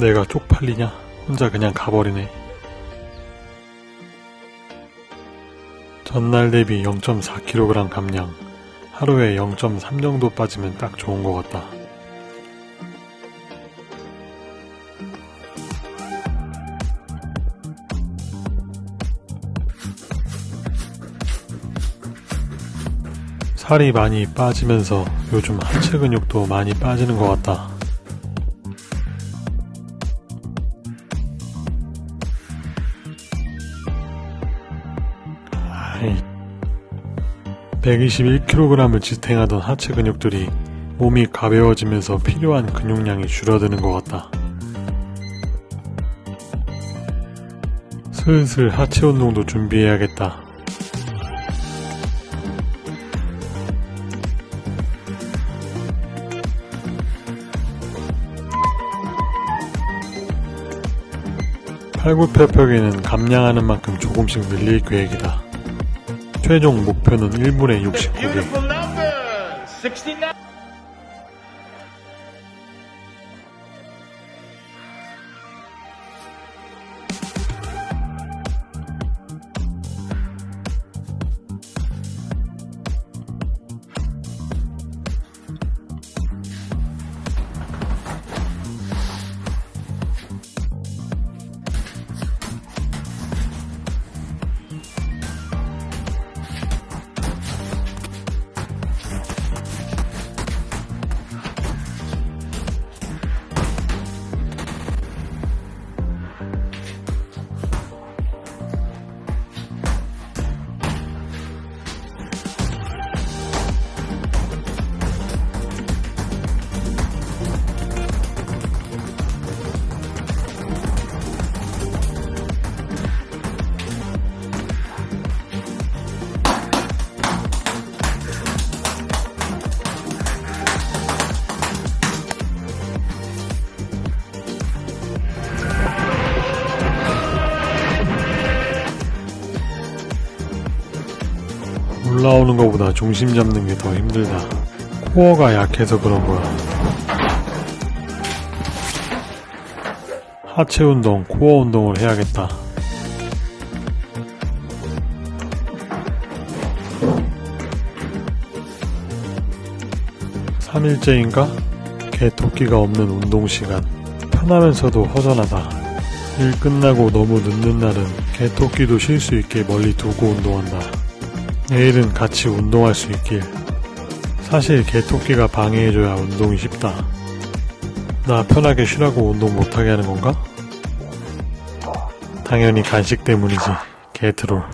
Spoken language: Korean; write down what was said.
내가 쪽팔리냐? 혼자 그냥 가버리네. 전날 대비 0.4kg 감량. 하루에 0.3 정도 빠지면 딱 좋은 것 같다. 살이 많이 빠지면서 요즘 하체 근육도 많이 빠지는 것 같다. 아이, 121kg을 지탱하던 하체 근육들이 몸이 가벼워지면서 필요한 근육량이 줄어드는 것 같다. 슬슬 하체 운동도 준비해야겠다. 팔굽혀펴기는 감량하는 만큼 조금씩 늘릴 계획이다. 최종 목표는 1분에 69개. 올라오는 것보다 중심 잡는 게 더 힘들다. 코어가 약해서 그런 거야. 하체 운동, 코어 운동을 해야겠다. 삼일째인가 개토끼가 없는 운동 시간. 편하면서도 허전하다. 일 끝나고 너무 늦는 날은 개토끼도 쉴 수 있게 멀리 두고 운동한다. 내일은 같이 운동할 수 있길. 사실 개토끼가 방해해줘야 운동이 쉽다. 나 편하게 쉬라고 운동 못하게 하는 건가? 당연히 간식 때문이지 개트롤.